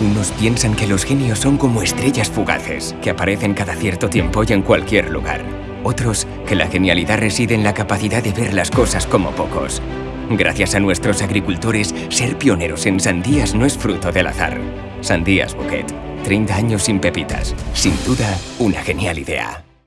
Unos piensan que los genios son como estrellas fugaces, que aparecen cada cierto tiempo y en cualquier lugar. Otros, que la genialidad reside en la capacidad de ver las cosas como pocos. Gracias a nuestros agricultores, ser pioneros en sandías no es fruto del azar. Sandías Bouquet. 30 años sin pepitas. Sin duda, una genial idea.